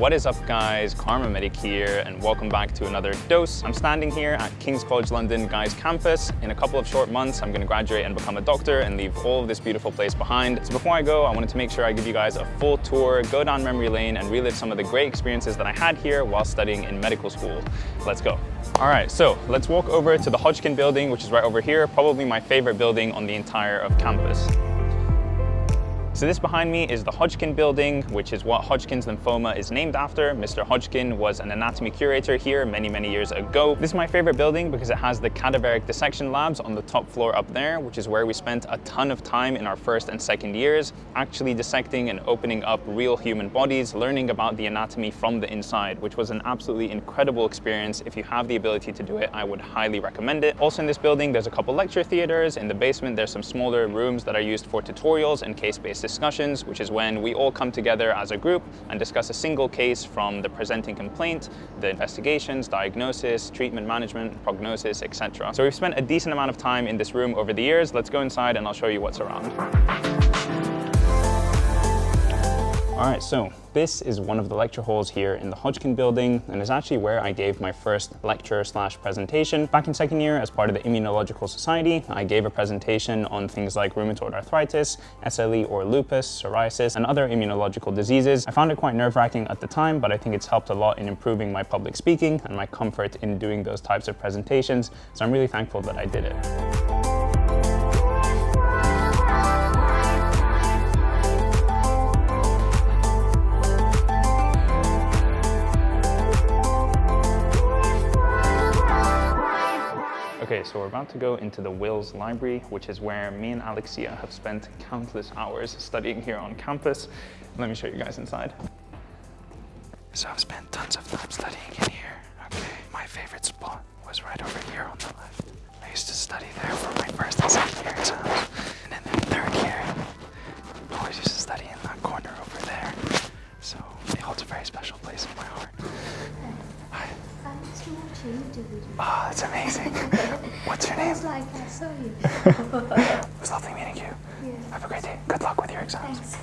What is up guys, Karma Medic here and welcome back to another dose. I'm standing here at King's College London Guy's campus. In a couple of short months, I'm gonna graduate and become a doctor and leave all of this beautiful place behind. So before I go, I wanted to make sure I give you guys a full tour, go down memory lane and relive some of the great experiences that I had here while studying in medical school. Let's go. All right, so let's walk over to the Hodgkin building, which is right over here, probably my favorite building on the entire of campus. So this behind me is the Hodgkin building, which is what Hodgkin's lymphoma is named after. Mr. Hodgkin was an anatomy curator here many, many years ago. This is my favorite building because it has the cadaveric dissection labs on the top floor up there, which is where we spent a ton of time in our first and second years, actually dissecting and opening up real human bodies, learning about the anatomy from the inside, which was an absolutely incredible experience. If you have the ability to do it, I would highly recommend it. Also in this building, there's a couple lecture theaters. In the basement, there's some smaller rooms that are used for tutorials and case-based discussions, which is when we all come together as a group and discuss a single case from the presenting complaint, the investigations, diagnosis, treatment management, prognosis, etc. So we've spent a decent amount of time in this room over the years. Let's go inside and I'll show you what's around. All right, so this is one of the lecture halls here in the Hodgkin building and is actually where I gave my first lecture slash presentation. Back in second year, as part of the Immunological Society, I gave a presentation on things like rheumatoid arthritis, SLE or lupus, psoriasis, and other immunological diseases. I found it quite nerve-wracking at the time, but I think it's helped a lot in improving my public speaking and my comfort in doing those types of presentations. So I'm really thankful that I did it. Okay, so we're about to go into the Wills Library, which is where me and Alexia have spent countless hours studying here on campus. Let me show you guys inside. So I've spent tons of time studying in here. Okay, my favorite spot was right over here on the left. I used to study there for my first and second year exams. And then in third year, I always used to study in that corner over there. So it holds a very special place in my heart. Oh, that's amazing. What's your name? like I saw you. it was lovely meeting you. Yeah. Have a great day. Good luck with your exams. Thanks.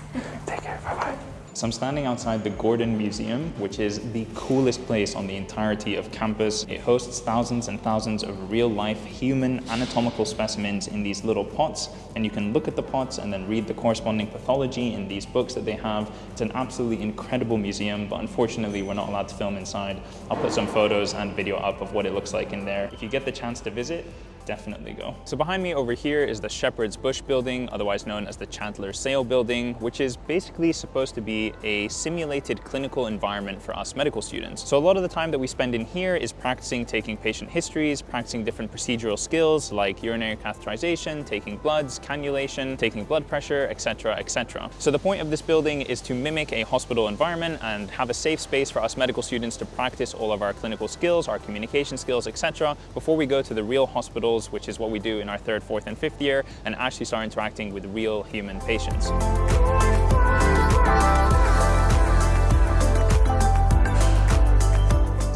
Take care. Bye-bye. So I'm standing outside the Gordon Museum, which is the coolest place on the entirety of campus. It hosts thousands and thousands of real-life human anatomical specimens in these little pots, and you can look at the pots and then read the corresponding pathology in these books that they have. It's an absolutely incredible museum, but unfortunately we're not allowed to film inside. I'll put some photos and video up of what it looks like in there. If you get the chance to visit, definitely go. So behind me over here is the Shepherd's Bush building, otherwise known as the Chantler SaIL building, which is basically supposed to be a simulated clinical environment for us medical students. So a lot of the time that we spend in here is practicing taking patient histories, practicing different procedural skills like urinary catheterization, taking bloods, cannulation, taking blood pressure, etc., etc. So the point of this building is to mimic a hospital environment and have a safe space for us medical students to practice all of our clinical skills, our communication skills, etc. before we go to the real hospital which is what we do in our third, fourth, and fifth year, and actually start interacting with real human patients.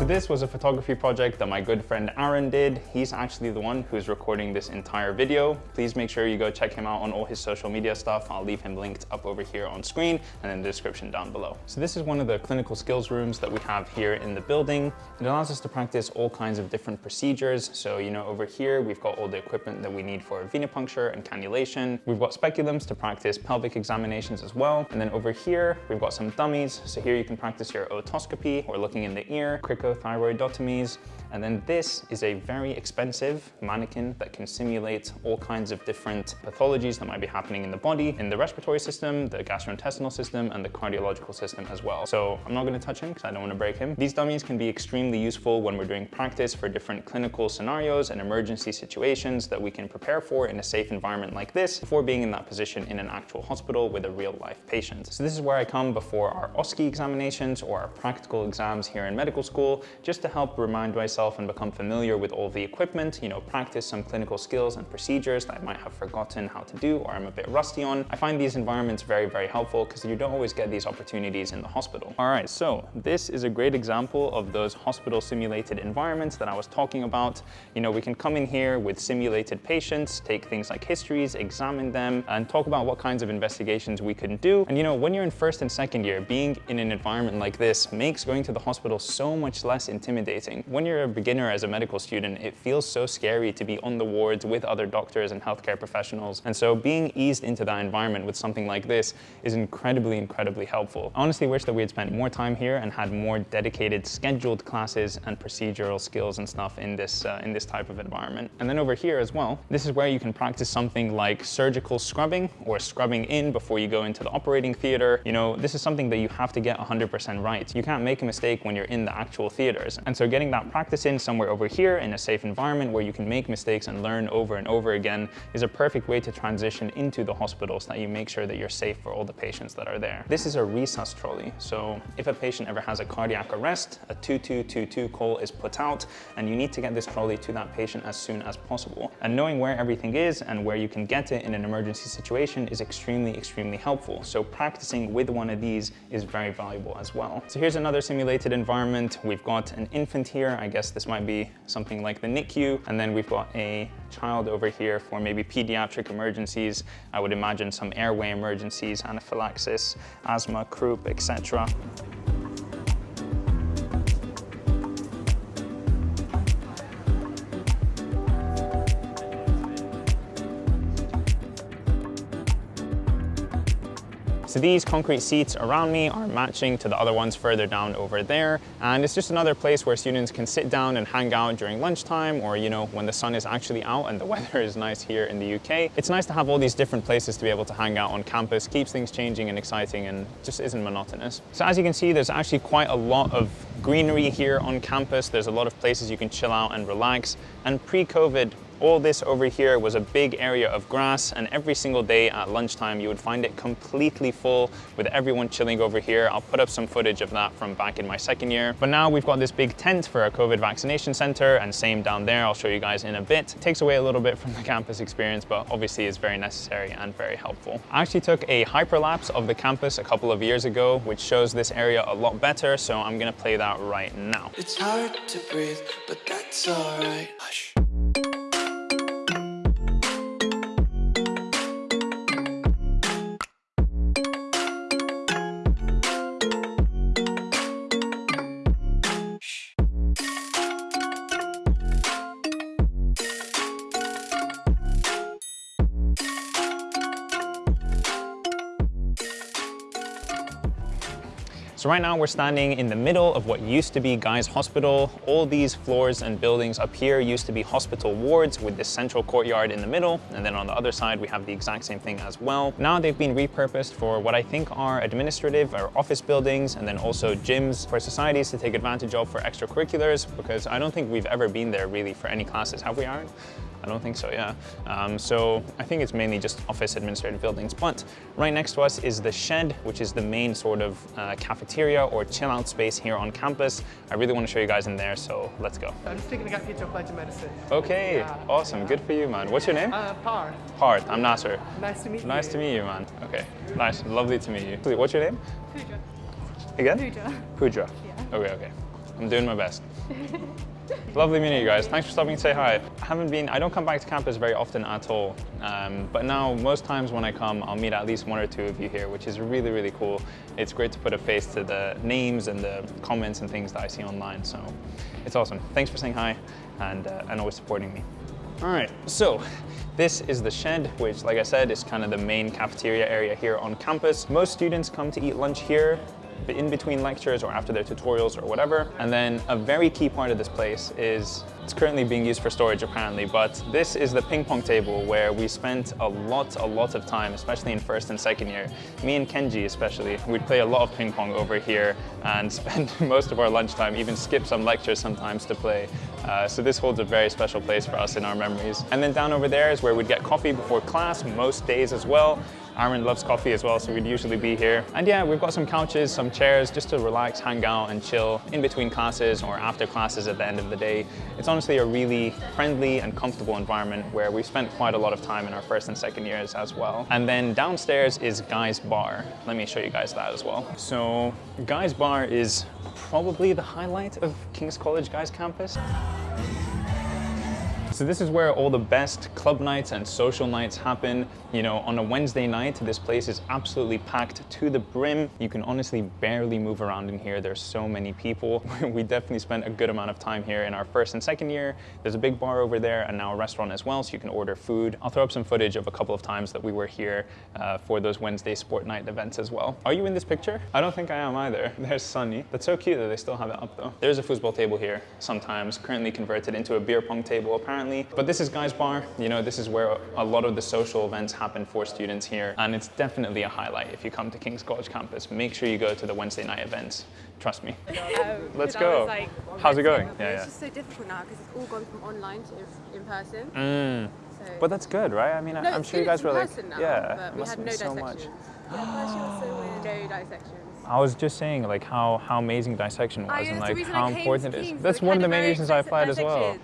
So this was a photography project that my good friend Aaron did. He's actually the one who's recording this entire video. Please make sure you go check him out on all his social media stuff. I'll leave him linked up over here on screen and in the description down below. So this is one of the clinical skills rooms that we have here in the building. It allows us to practice all kinds of different procedures. So, you know, over here, we've got all the equipment that we need for venipuncture and cannulation. We've got speculums to practice pelvic examinations as well. And then over here, we've got some dummies. So here you can practice your otoscopy or looking in the ear, crico Thyroidotomies, And then this is a very expensive mannequin that can simulate all kinds of different pathologies that might be happening in the body, in the respiratory system, the gastrointestinal system, and the cardiological system as well. So I'm not gonna touch him because I don't wanna break him. These dummies can be extremely useful when we're doing practice for different clinical scenarios and emergency situations that we can prepare for in a safe environment like this before being in that position in an actual hospital with a real life patient. So this is where I come before our OSCE examinations or our practical exams here in medical school just to help remind myself and become familiar with all the equipment, you know, practice some clinical skills and procedures that I might have forgotten how to do or I'm a bit rusty on. I find these environments very, very helpful because you don't always get these opportunities in the hospital. All right, so this is a great example of those hospital simulated environments that I was talking about. You know, we can come in here with simulated patients, take things like histories, examine them, and talk about what kinds of investigations we can do. And you know, when you're in first and second year, being in an environment like this makes going to the hospital so much less intimidating. When you're a beginner as a medical student, it feels so scary to be on the wards with other doctors and healthcare professionals. And so being eased into that environment with something like this is incredibly, incredibly helpful. I honestly wish that we had spent more time here and had more dedicated scheduled classes and procedural skills and stuff in this, uh, in this type of environment. And then over here as well, this is where you can practice something like surgical scrubbing or scrubbing in before you go into the operating theater. You know, this is something that you have to get 100% right. You can't make a mistake when you're in the actual theaters. And so getting that practice in somewhere over here in a safe environment where you can make mistakes and learn over and over again is a perfect way to transition into the hospital so that you make sure that you're safe for all the patients that are there. This is a resus trolley. So if a patient ever has a cardiac arrest, a 2222 call is put out and you need to get this trolley to that patient as soon as possible. And knowing where everything is and where you can get it in an emergency situation is extremely, extremely helpful. So practicing with one of these is very valuable as well. So here's another simulated environment. We've got an infant here. I guess this might be something like the NICU. And then we've got a child over here for maybe pediatric emergencies. I would imagine some airway emergencies, anaphylaxis, asthma, croup, etc. So these concrete seats around me are matching to the other ones further down over there. And it's just another place where students can sit down and hang out during lunchtime or, you know, when the sun is actually out and the weather is nice here in the UK. It's nice to have all these different places to be able to hang out on campus, keeps things changing and exciting and just isn't monotonous. So as you can see, there's actually quite a lot of greenery here on campus. There's a lot of places you can chill out and relax. And pre-COVID, all this over here was a big area of grass and every single day at lunchtime you would find it completely full with everyone chilling over here. I'll put up some footage of that from back in my second year. But now we've got this big tent for our COVID vaccination center and same down there. I'll show you guys in a bit. It takes away a little bit from the campus experience, but obviously is very necessary and very helpful. I actually took a hyperlapse of the campus a couple of years ago, which shows this area a lot better. So I'm gonna play that right now. It's hard to breathe, but that's alright. Hush. So right now we're standing in the middle of what used to be Guy's Hospital. All these floors and buildings up here used to be hospital wards with this central courtyard in the middle. And then on the other side, we have the exact same thing as well. Now they've been repurposed for what I think are administrative or office buildings and then also gyms for societies to take advantage of for extracurriculars because I don't think we've ever been there really for any classes. Have we, Aaron? I don't think so, yeah. Um, so I think it's mainly just office administrative buildings. But right next to us is the shed, which is the main sort of uh, cafeteria or chill out space here on campus. I really want to show you guys in there, so let's go. I'm just taking a gap year to apply to medicine. Okay, Yeah, awesome. yeah. Good for you, man. What's your name? Uh, Par. Parth. I'm Nasser. Nice to meet Nice you. Nice to meet you, man. Okay, nice. Lovely to meet you. What's your name? Pooja. Again? Pooja. Pooja. Yeah. Okay, okay. I'm doing my best. Lovely meeting you guys. Thanks for stopping to say hi. I haven't been, I don't come back to campus very often at all. Um, but now most times when I come, I'll meet at least one or two of you here, which is really, really cool. It's great to put a face to the names and the comments and things that I see online. So it's awesome. Thanks for saying hi and, uh, and always supporting me. All right, so this is the shed, which like I said, is kind of the main cafeteria area here on campus. Most students come to eat lunch here in between lectures or after their tutorials or whatever. And then a very key part of this place is it's currently being used for storage apparently, but this is the ping pong table where we spent a lot, a lot of time, especially in first and second year. Me and Kenji especially, we'd play a lot of ping pong over here and spend most of our lunchtime, even skip some lectures sometimes to play. Uh, so this holds a very special place for us in our memories. And then down over there is where we'd get coffee before class, most days as well. Aaron loves coffee as well, so we'd usually be here. And yeah, we've got some couches, some chairs just to relax, hang out and chill in between classes or after classes at the end of the day. It's honestly a really friendly and comfortable environment where we've spent quite a lot of time in our first and second years as well. And then downstairs is Guy's Bar. Let me show you guys that as well. So Guy's Bar is probably the highlight of King's College Guy's campus. So this is where all the best club nights and social nights happen. You know, on a Wednesday night, this place is absolutely packed to the brim. You can honestly barely move around in here. There's so many people. we definitely spent a good amount of time here in our first and second year. There's a big bar over there and now a restaurant as well, so you can order food. I'll throw up some footage of a couple of times that we were here uh, for those Wednesday sport night events as well. Are you in this picture? I don't think I am either. There's Sunny. That's so cute that they still have it up though. There's a foosball table here sometimes, currently converted into a beer pong table apparently. But this is Guy's Bar. You know, this is where a lot of the social events happen for students here. And it's definitely a highlight if you come to King's College campus. Make sure you go to the Wednesday night events. Trust me. Um, Let's go. like, How's it going? It's Yeah, yeah. just so difficult now because it's all gone from online to in person. Mm. So But that's good, right? I mean, no, I'm sure you guys were like, now, yeah, we must had no so much. Yeah, first year was so. No dissections. I was just saying like how, how amazing dissection was Ah, and yeah, that's the like how important it is. That's one of the main reasons I applied as well.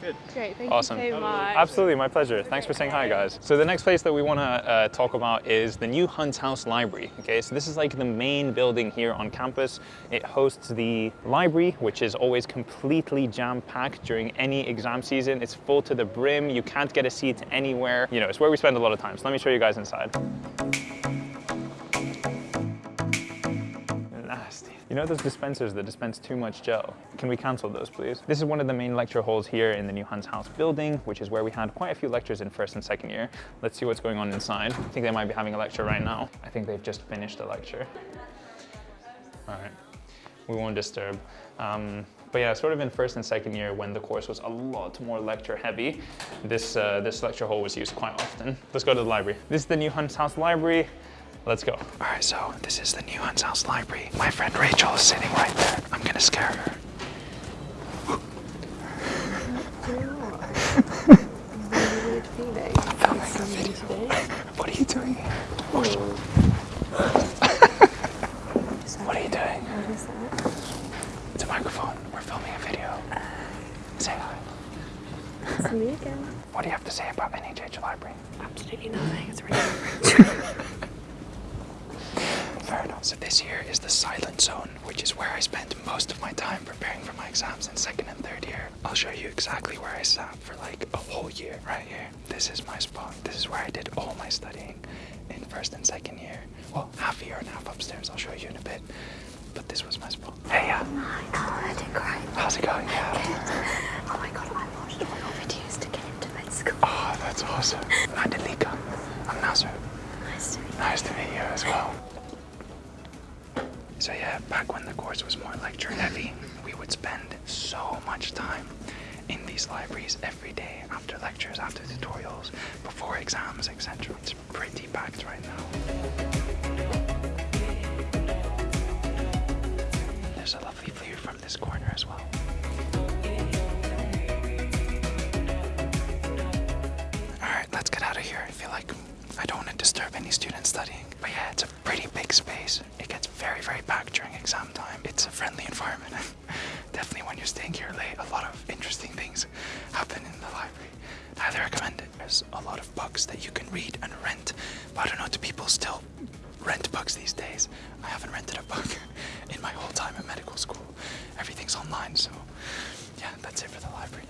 Dissection. Great, thank Awesome. you so much. Absolutely, my pleasure. Thanks for saying hi, guys. So the next place that we want to uh, talk about is the new Hunt's House Library. Okay, so this is like the main building here on campus. It hosts the library, which is always completely jam-packed during any exam season. It's full to the brim. You can't get a seat anywhere. You know, it's where we spend a lot of time. So let me show you guys inside. You know those dispensers that dispense too much gel? Can we cancel those, please? This is one of the main lecture halls here in the new Hunt's House building, which is where we had quite a few lectures in first and second year. Let's see what's going on inside. I think they might be having a lecture right now. I think they've just finished a lecture. All right, we won't disturb. Um, but yeah, sort of in first and second year when the course was a lot more lecture heavy, this, uh, this lecture hall was used quite often. Let's go to the library. This is the new Hunt's House Library. Let's go. All right, so this is the new Hunt's House Library. My friend Rachel is sitting right there. I'm gonna scare her. What are you doing here? What are you doing? What is that? It's a microphone. We're filming a video. Say hi. It's me again. What do you have to say about NHH Library? Absolutely nothing. It's really So this here is the silent zone, which is where I spent most of my time preparing for my exams in second and third year. I'll show you exactly where I sat for like a whole year right here. This is my spot. This is where I did all my studying in first and second year. Well, half a year and half upstairs. I'll show you in a bit. But this was my spot. Hey, yeah. My god, I did great. How's it going? Yeah. Oh my god, I watched all your videos to get into med school. Oh, that's awesome. I'm Delika. I'm Nasser. Nice to meet you. Nice to meet you as well. So yeah, back when the course was more lecture heavy, we would spend so much time in these libraries every day after lectures, after tutorials, before exams, etc. It's pretty packed right now. There's a lovely view from this corner as well. Alright, let's get out of here. I feel like I don't want to disturb any students studying. But yeah, it's a pretty big space. Very, very packed during exam time. It's a friendly environment. Definitely when you're staying here late, a lot of interesting things happen in the library. Highly recommend it. There's a lot of books that you can read and rent. But I don't know, do people still rent books these days? I haven't rented a book in my whole time at medical school. Everything's online, so yeah, that's it for the library.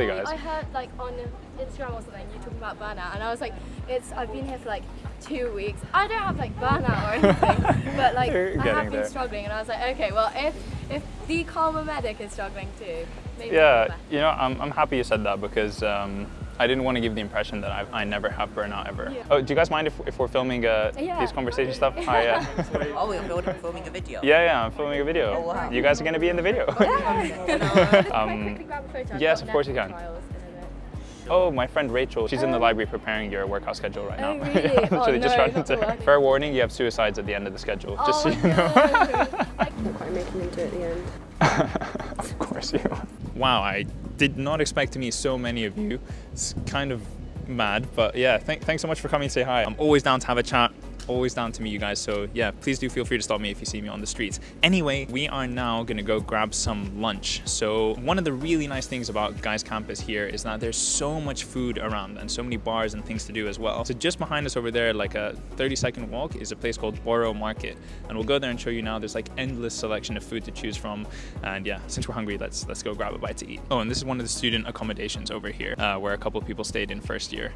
Lovely, guys. I heard like on Instagram or something you talking about burnout, and I was like, it's I've been here for like two weeks. I don't have like burnout or anything, but like I have been there. struggling, and I was like, okay, well if if the karma medic is struggling too, maybe Yeah, you know, I'm, I'm happy you said that because um, I didn't want to give the impression that I, I never have burnout ever. Yeah. Oh, do you guys mind if, if we're filming uh, Yeah. these conversation stuff? Hi, yeah. Oh, we're filming a video. yeah, yeah, I'm filming a video. Oh, wow. You guys are going to be in the video. Can Um, quickly grab a photo? I've yes, of course you can. trials in a bit. Oh, my friend Rachel, she's in the library preparing your workout schedule right now. Oh, really? Yeah, Oh, so they just no, ran into- working. Fair warning, you have suicides at the end of the schedule, just so Oh, you know. Not quite making them do it at the end. of course you are. Wow, I did not expect to meet so many of you. It's kind of mad, but yeah, th- thanks so much for coming to say hi. I'm always down to have a chat. Always down to meet you guys, so yeah, please do feel free to stop me if you see me on the streets. Anyway, we are now gonna go grab some lunch. So, one of the really nice things about Guys Campus here is that there's so much food around and so many bars and things to do as well. So, just behind us over there, like a 30 second walk, is a place called Borough Market, and we'll go there and show you now. There's like endless selection of food to choose from, and yeah, since we're hungry, let's let's go grab a bite to eat. Oh, and this is one of the student accommodations over here, uh, where a couple people stayed in first year.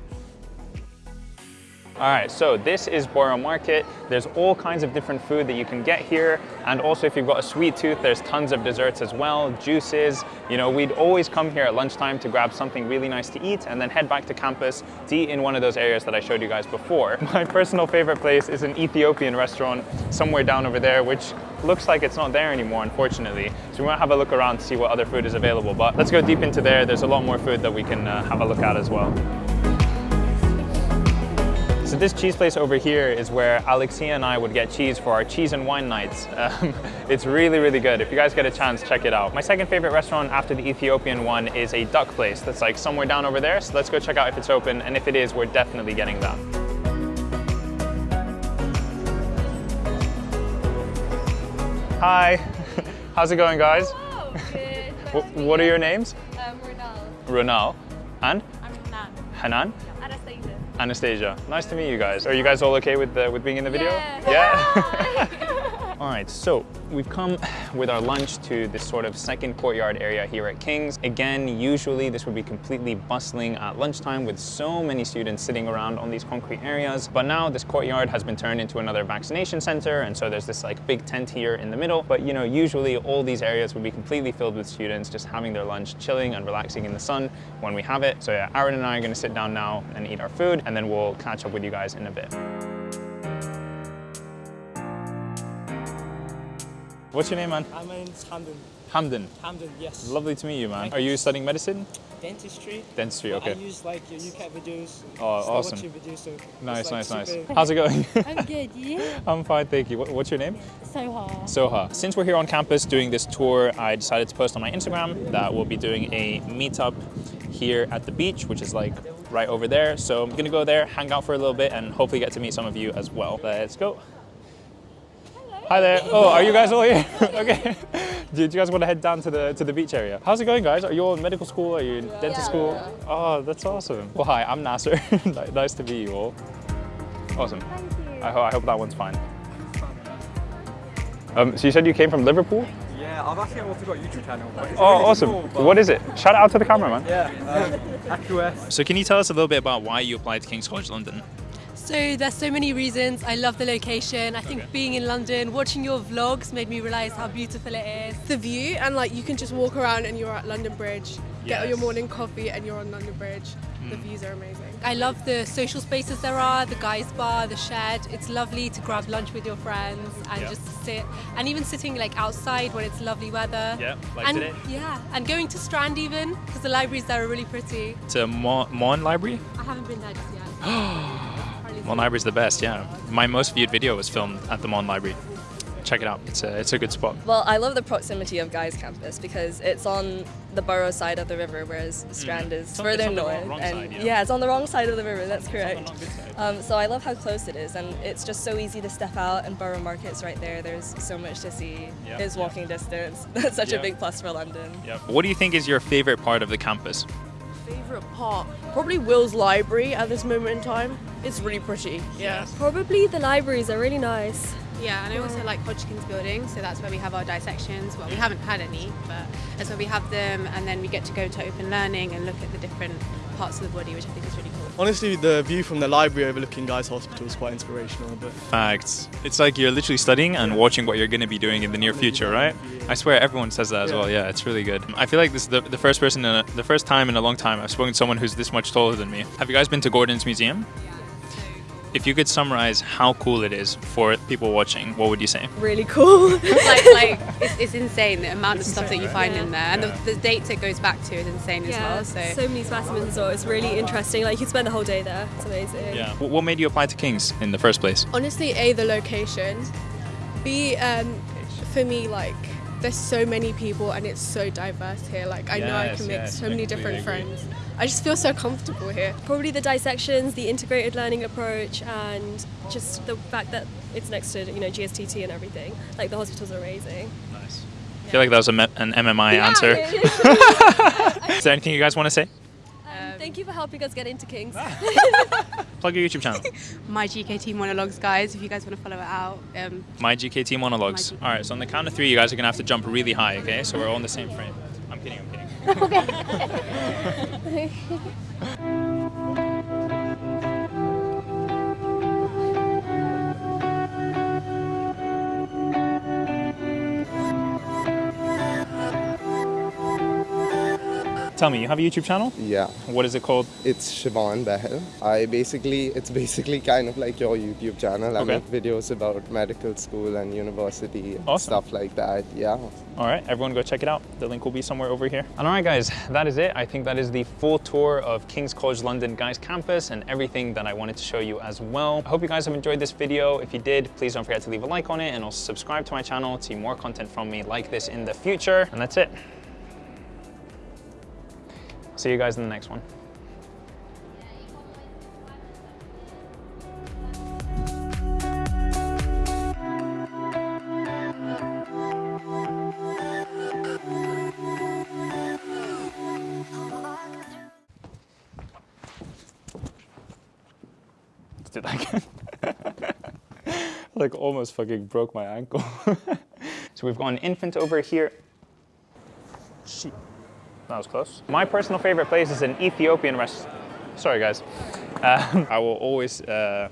All right, so this is Borough Market. There's all kinds of different food that you can get here. And also if you've got a sweet tooth, there's tons of desserts as well, juices. You know, we'd always come here at lunchtime to grab something really nice to eat and then head back to campus to eat in one of those areas that I showed you guys before. My personal favorite place is an Ethiopian restaurant somewhere down over there, which looks like it's not there anymore, unfortunately. So we to have a look around to see what other food is available. But let's go deep into there. There's a lot more food that we can uh, have a look at as well. So this cheese place over here is where Alexia and I would get cheese for our cheese and wine nights. Um, it's really, really good. If you guys get a chance, check it out. My second favorite restaurant after the Ethiopian one is a duck place that's like somewhere down over there. So let's go check out if it's open. And if it is, we're definitely getting that. Hi, how's it going guys? Wh- what are your names? Um, Ronald. Ronal and I'm Hanan. Hanan? Anastasia. Nice to meet you guys. Are you guys all okay with the, with being in the video? Yeah. Yeah. all right. So we've come with our lunch to this sort of second courtyard area here at King's. Again, usually this would be completely bustling at lunchtime with so many students sitting around on these concrete areas. But now this courtyard has been turned into another vaccination center, and so there's this like big tent here in the middle. But you know, usually all these areas would be completely filled with students just having their lunch, chilling and relaxing in the sun when we have it. So yeah, Aaron and I are going to sit down now and eat our food, and then we'll catch up with you guys in a bit. What's your name, man? My name's Hamden. Hamden. Hamden, yes. Lovely to meet you, man. Thank Are you. studying medicine? Dentistry. Dentistry, okay. I use like your UCAT videos. Oh, awesome. videos, so it's, Nice, like, nice, nice. How's it going? I'm good, you? I'm fine, thank you. What, what's your name? Soha. Soha. Since we're here on campus doing this tour, I decided to post on my Instagram that we'll be doing a meetup here at the beach, which is like right over there. So I'm gonna go there, hang out for a little bit, and hopefully get to meet some of you as well. Let's go. Hi there. Oh, are you guys all here? okay. Do you guys want to head down to the to the beach area? How's it going, guys? Are you all in medical school? Are you in dental school? Oh, that's awesome. Well, hi, I'm Nasser. nice to meet you all. Awesome. Thank you. I, ho- I hope that one's fine. Um, so you said you came from Liverpool? Yeah, I've actually also got a YouTube channel. but it's Oh, really awesome. small, but- What is it? Shout out to the camera, man. Yeah, um, So can you tell us a little bit about why you applied to King's College London? So there's so many reasons. I love the location. I think Okay. being in London, watching your vlogs made me realise how beautiful it is. The view and like you can just walk around and you're at London Bridge, get your morning coffee and you're on London Bridge. The Mm. views are amazing. I love the social spaces there are, the guys bar, the shed. It's lovely to grab lunch with your friends and Yeah. just sit. And even sitting like outside when it's lovely weather. Yeah, like and today. yeah, and going to Strand even because the libraries there are really pretty. To Maughan, Maughan Library? I haven't been there just yet. Maughan. Library's the best, yeah. My most viewed video was filmed at the Maughan Library. Check it out. It's a, it's a good spot. Well, I love the proximity of Guy's campus because it's on the borough side of the river, whereas Strand is Mm. It's further it's on north. wrong- wrong and side, yeah. it's on the wrong side of the river. That's correct. not good side. Um, so I love how close it is, and it's just so easy to step out. And Borough Market's right there. There's so much to see. Yeah, It's yeah. walking distance. That's such Yeah. a big plus for London. Yep. What do you think is your favorite part of the campus? Favorite part? Probably Will's library at this moment in time. It's really pretty. Yeah. Probably the libraries are really nice. Yeah, and I also like Hodgkins building, so that's where we have our dissections. Well, we haven't had any, but that's where we have them, and then we get to go to open learning and look at the different parts of the body, which I think is really cool. Honestly, the view from the library overlooking Guy's Hospital is quite inspirational. But Facts. It's like you're literally studying and watching what you're going to be doing in the near future, right? I swear everyone says that as well. Yeah, it's really good. I feel like this is the, the first person, in a, the first time in a long time I've spoken to someone who's this much taller than me. Have you guys been to Gordon's Museum? If you could summarize how cool it is for people watching, what would you say? Really cool. like, like it's, it's insane the amount of stuff that you find Yeah. in there, and the, the dates it goes back to is insane as well. So, so many specimens as well. It's really interesting. Like you could spend the whole day there. It's amazing. Yeah. What made you apply to King's in the first place? Honestly, A, the location. B, um, for me, like, there's so many people and it's so diverse here. Like, I know I can make yes, so I many different agree. friends. I just feel so comfortable here. Probably the dissections, the integrated learning approach, and just the fact that it's next to you know GSTT and everything. Like the hospitals are amazing. Nice. I feel like that was a an MMI answer. Is there anything you guys want to say? Thank you for helping us get into Kings. Plug your YouTube channel. my GKT monologues, guys, if you guys want to follow it out. Um, My GKT monologues. All right, so on the count of three, you guys are gonna have to jump really high. Okay, so we're all in the same frame. I'm kidding. I'm kidding. Tell me, you have a YouTube channel? Yeah. What is it called? It's Siobhan Behel. I basically, it's basically kind of like your YouTube channel. I Okay. make videos about medical school and university and Awesome. stuff like that. Yeah. All right, everyone go check it out. The link will be somewhere over here. And all right, guys, that is it. I think that is the full tour of King's College London Guys campus and everything that I wanted to show you as well. I hope you guys have enjoyed this video. If you did, please don't forget to leave a like on it and also subscribe to my channel to see more content from me like this in the future. And that's it. See you guys in the next one. Let's do that again. like almost fucking broke my ankle. so we've got an infant over here. That was close. My personal favorite place is an Ethiopian rest. Sorry, guys. Um, I will always. Uh...